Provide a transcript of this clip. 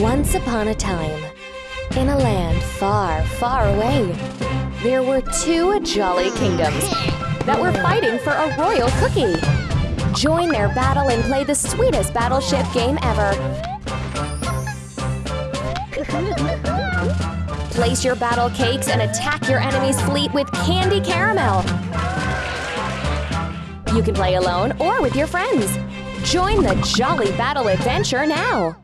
Once upon a time, in a land far, far away, there were two jolly kingdoms that were fighting for a royal cookie. Join their battle and play the sweetest battleship game ever. Place your battle cakes and attack your enemy's fleet with candy caramel. You can play alone or with your friends. Join the Jolly Battle Adventure now!